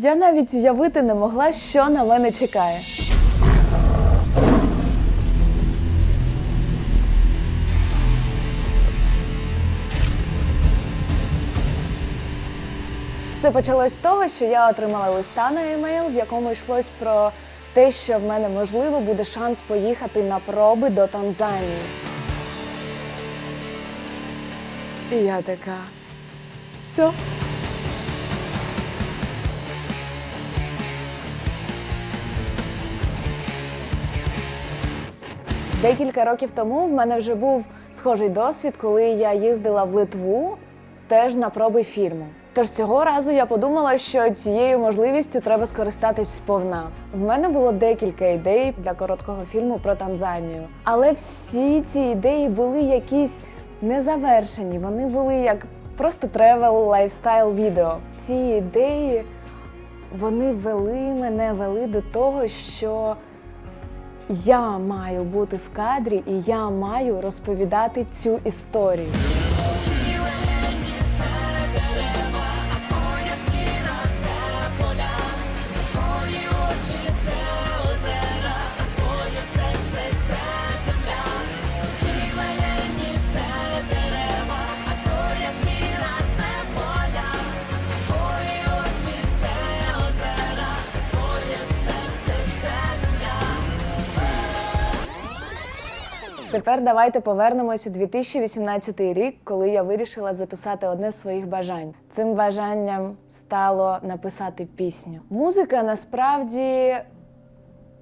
Я навіть уявити не могла, що на мене чекає. Все почалось з того, що я отримала листа на емейл, в якому йшлось про те, що в мене можливо буде шанс поїхати на проби до Танзанії. І я така. Все. Декілька років тому в мене вже був схожий досвід, коли я їздила в Литву теж на проби фільму. Тож цього разу я подумала, що цією можливістю треба скористатись сповна. В мене було декілька ідей для короткого фільму про Танзанію, але всі ці ідеї були якісь незавершені. Вони були як просто travel lifestyle відео. Ці ідеї вони вели мене вели до того, що я маю бути в кадрі і я маю розповідати цю історію. Тепер давайте повернемось у 2018 рік, коли я вирішила записати одне з своїх бажань. Цим бажанням стало написати пісню. Музика насправді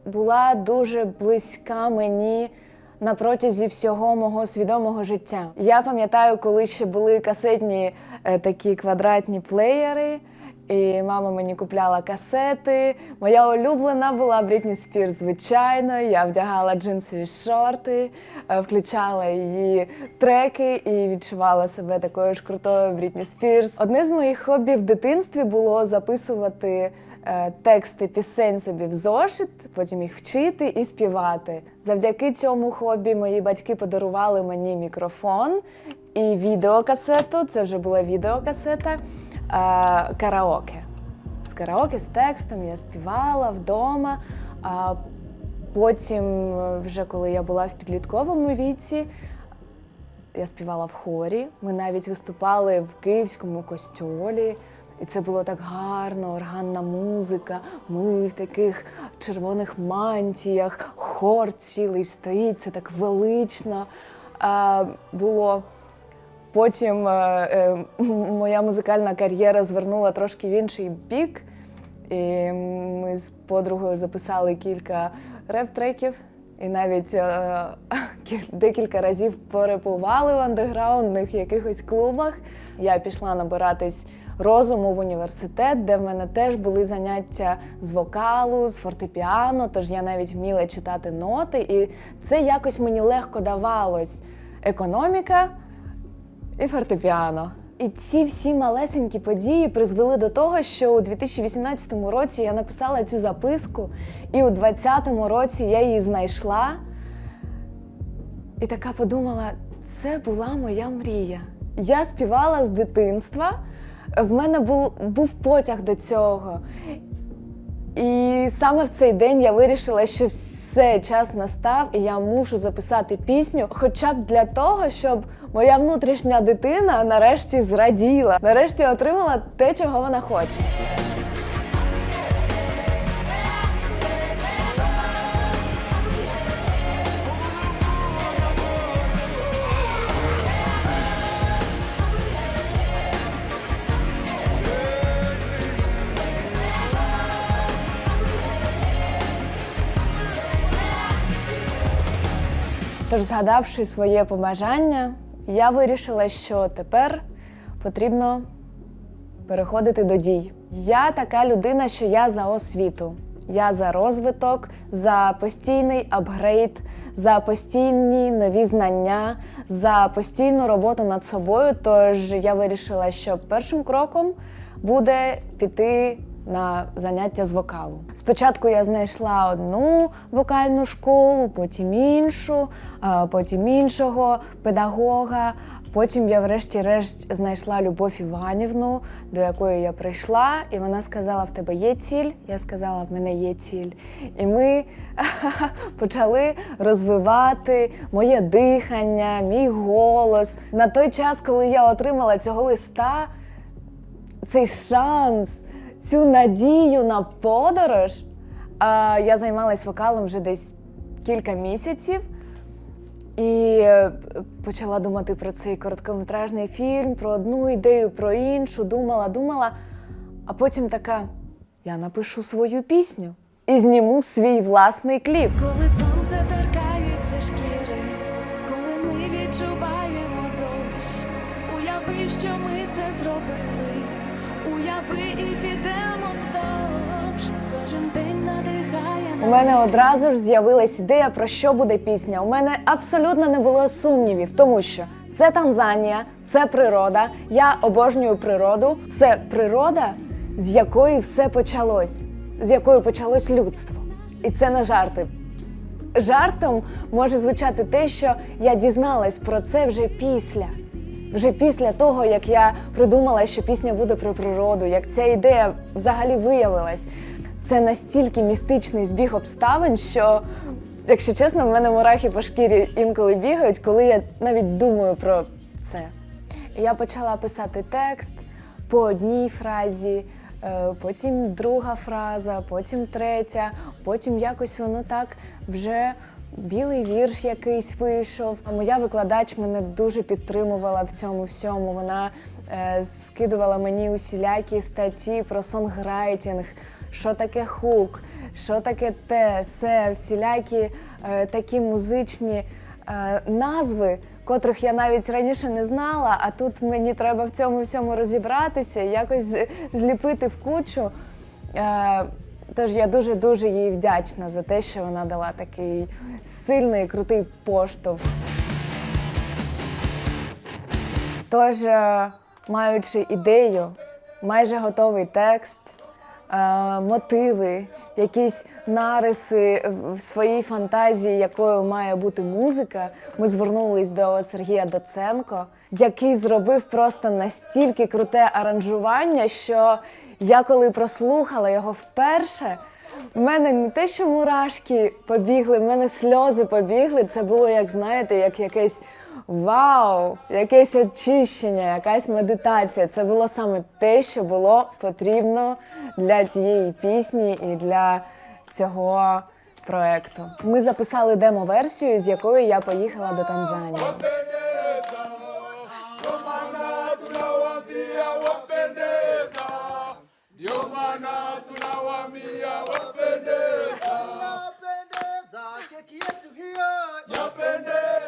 була дуже близька мені на протязі всього мого свідомого життя. Я пам'ятаю, коли ще були касетні е, такі квадратні плеєри. І мама мені купляла касети. Моя улюблена була Брітні Спірс, звичайно. Я вдягала джинсові шорти, е, включала її треки і відчувала себе такою ж крутою Брітні Спірс. Одне з моїх хобі в дитинстві було записувати тексти пісень собі в зошит, потім їх вчити і співати. Завдяки цьому хобі мої батьки подарували мені мікрофон і відеокасету. Це вже була відеокасета е, караоке. З караоке з текстом я співала вдома. А потім, е, вже коли я була в підлітковому віці, я співала в хорі. Ми навіть виступали в київському костьолі. І це було так гарно, органна музика. Ми в таких червоних мантіях, хор цілий стоїть, це так велично а, було. Потім е, е, моя музикальна кар'єра звернула трошки в інший бік. І ми з подругою записали кілька реп-треків. І навіть е, декілька разів порепували в андеграундних якихось клубах. Я пішла набиратись розуму в університет, де в мене теж були заняття з вокалу, з фортепіано, тож я навіть вміла читати ноти, і це якось мені легко давалось. Економіка і фортепіано. І ці всі малесенькі події призвели до того, що у 2018 році я написала цю записку, і у 2020 році я її знайшла. І така подумала: це була моя мрія. Я співала з дитинства, в мене був, був потяг до цього. І саме в цей день я вирішила, що все час настав, і я мушу записати пісню, хоча б для того, щоб моя внутрішня дитина нарешті зраділа, нарешті отримала те, чого вона хоче. Тож, згадавши своє побажання, я вирішила, що тепер потрібно переходити до дій. Я така людина, що я за освіту. Я за розвиток, за постійний апгрейд, за постійні нові знання, за постійну роботу над собою. Тож я вирішила, що першим кроком буде піти на заняття з вокалу. Спочатку я знайшла одну вокальну школу, потім іншу, потім іншого педагога. Потім я, врешті-решт, знайшла Любов Іванівну, до якої я прийшла, і вона сказала: в тебе є ціль? Я сказала, в мене є ціль. І ми почали розвивати моє дихання, мій голос. На той час, коли я отримала цього листа, цей шанс, цю надію на подорож, я займалась вокалом вже десь кілька місяців. І е, почала думати про цей короткометражний фільм, про одну ідею, про іншу, думала, думала. А потім така: я напишу свою пісню і зніму свій власний кліп. У мене одразу ж з'явилась ідея, про що буде пісня. У мене абсолютно не було сумнівів, тому що це Танзанія, це природа. Я обожнюю природу. Це природа, з якої все почалось, з якої почалось людство. І це не жарти. Жартом може звучати те, що я дізналась про це вже після. Вже після того, як я придумала, що пісня буде про природу, як ця ідея взагалі виявилась. Це настільки містичний збіг обставин, що, якщо чесно, в мене мурахи по шкірі інколи бігають, коли я навіть думаю про це. Я почала писати текст по одній фразі, е, потім друга фраза, потім третя, потім якось воно так вже. Білий вірш якийсь вийшов. Моя викладач мене дуже підтримувала в цьому всьому. Вона е, скидувала мені усілякі статті про сонграйтінг, що таке хук, що таке те, се, всілякі е, такі музичні е, назви, котрих я навіть раніше не знала. А тут мені треба в цьому всьому розібратися, якось зліпити в кучу. Е, Тож я дуже дуже їй вдячна за те, що вона дала такий сильний крутий поштовх. Тож, е, маючи ідею, майже готовий текст, мотиви, якісь нариси в- своїй фантазії, якою має бути музика, ми звернулись до Сергія Доценко, який зробив просто настільки круте аранжування, що я коли прослухала його вперше. в мене не те, що мурашки побігли, в мене сльози побігли. Це було, як знаєте, як якесь вау, якесь очищення, якась медитація. Це було саме те, що було потрібно для цієї пісні і для цього проекту. Ми записали демо-версію, з якою я поїхала до Танзанії. Yapendeza keki yetu hiyo, yapendeza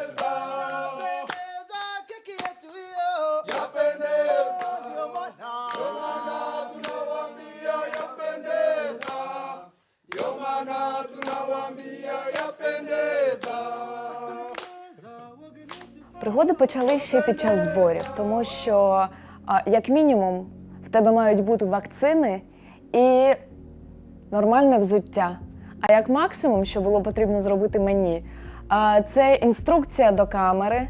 Пригоди почали ще під час зборів, тому що, як мінімум, в тебе мають бути вакцини і нормальне взуття. А як максимум, що було потрібно зробити мені, це інструкція до камери,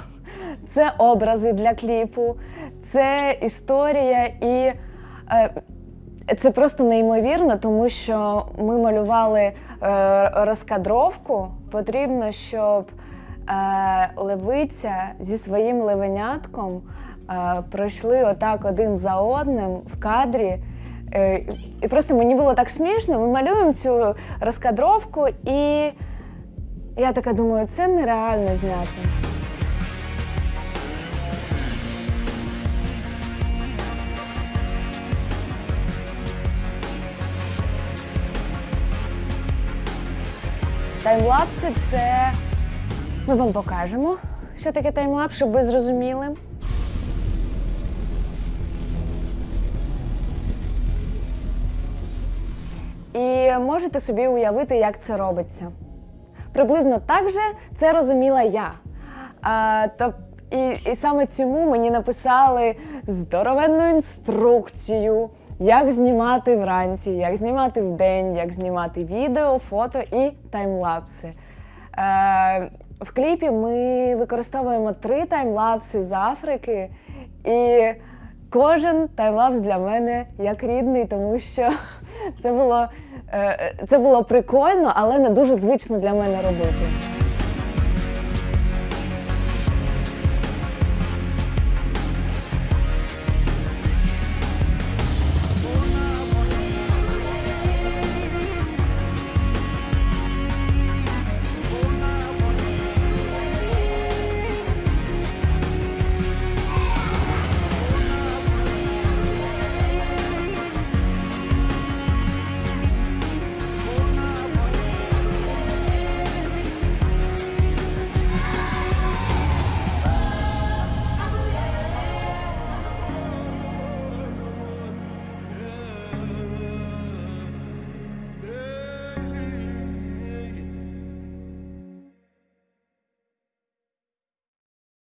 це образи для кліпу, це історія і. е, це просто неймовірно, тому що ми малювали е, розкадровку. Потрібно, щоб левиця зі своїм левенятком е, пройшли отак один за одним в кадрі. Е, і просто мені було так смішно. Ми малюємо цю розкадровку, і я така думаю, це нереально зняти. Таймлапси це ми вам покажемо, що таке таймлапс, щоб ви зрозуміли. І можете собі уявити, як це робиться. Приблизно так же це розуміла я. А, то, і, і саме цьому мені написали здоровенну інструкцію, як знімати вранці, як знімати вдень, як знімати відео, фото і таймлапси. Е, В кліпі ми використовуємо три таймлапси з Африки, і кожен таймлапс для мене як рідний, тому що це було, е, це було прикольно, але не дуже звично для мене робити.